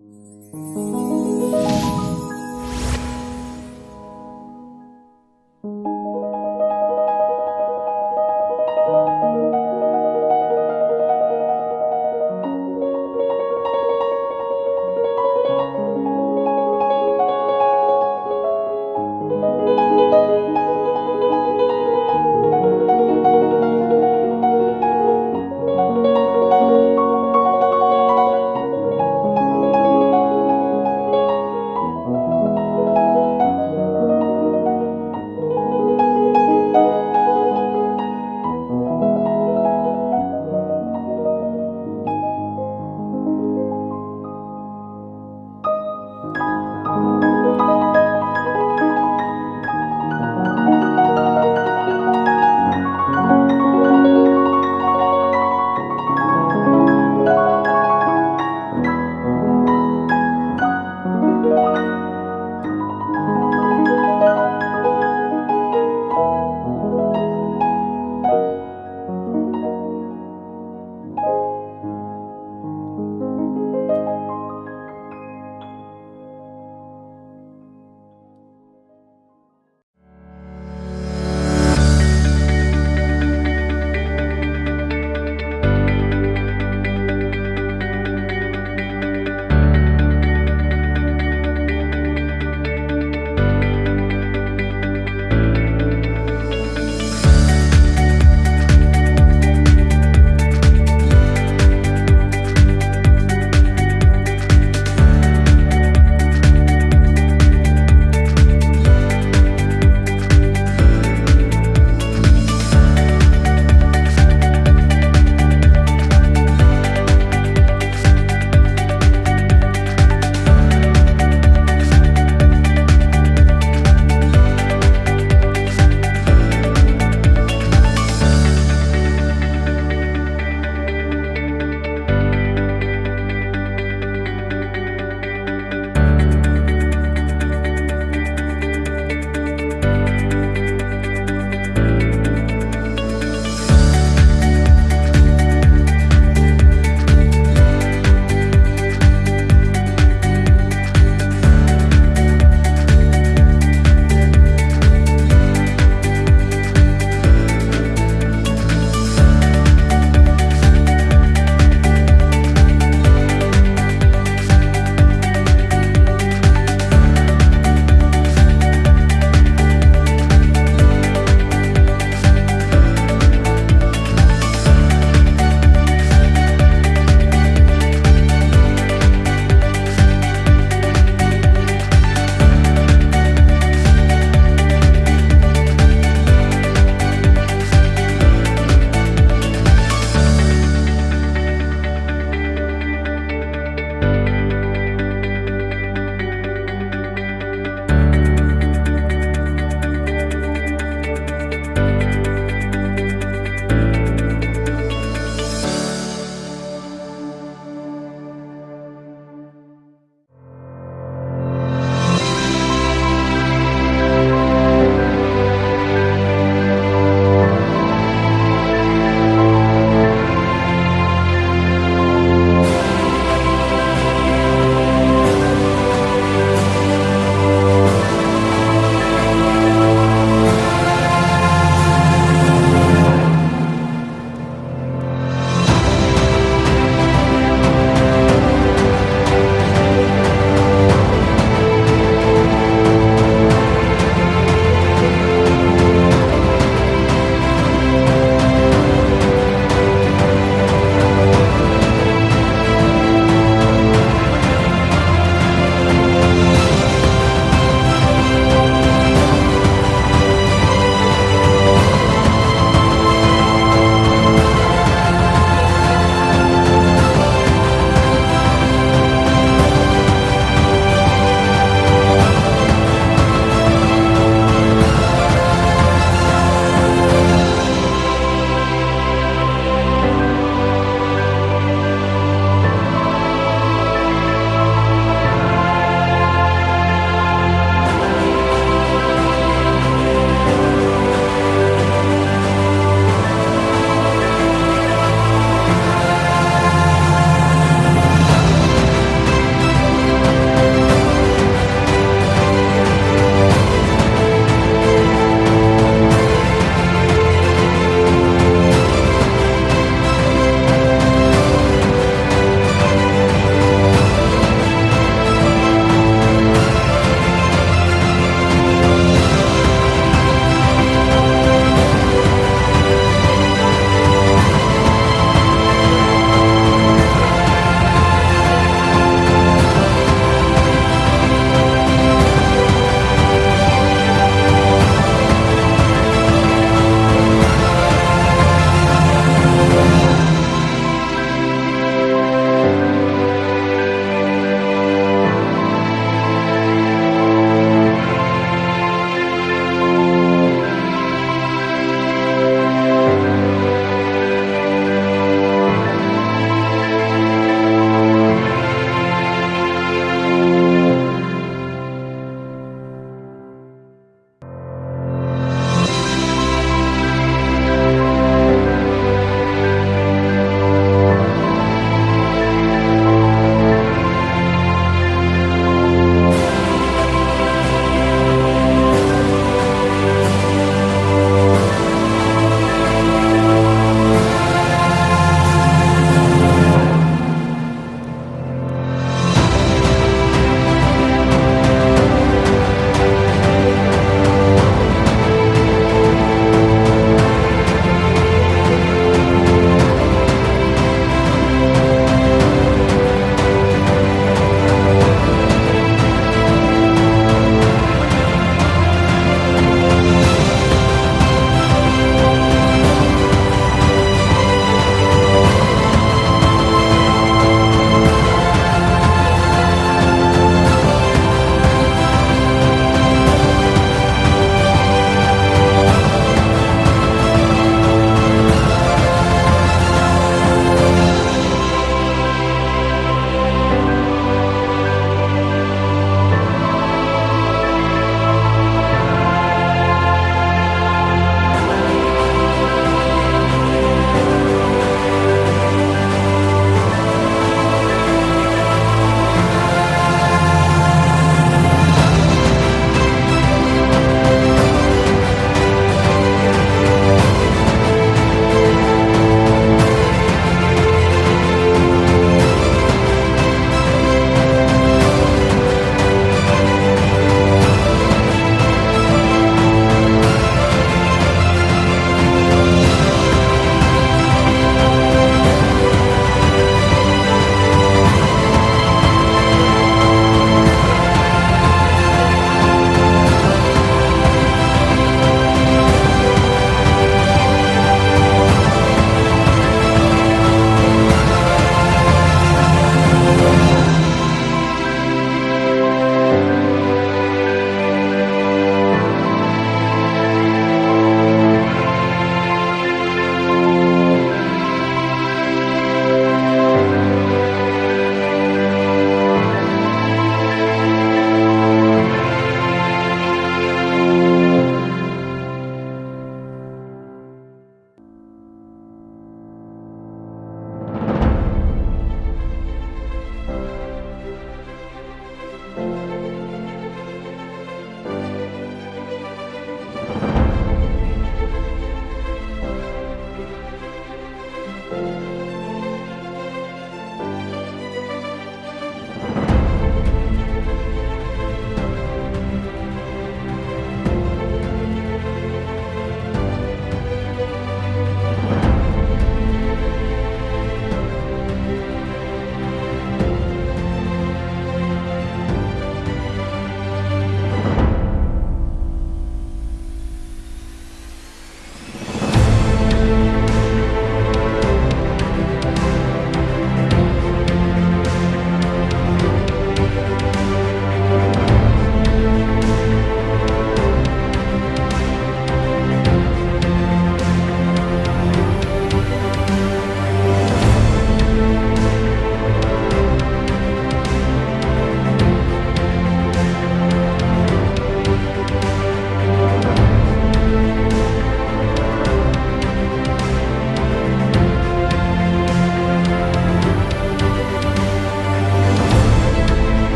Música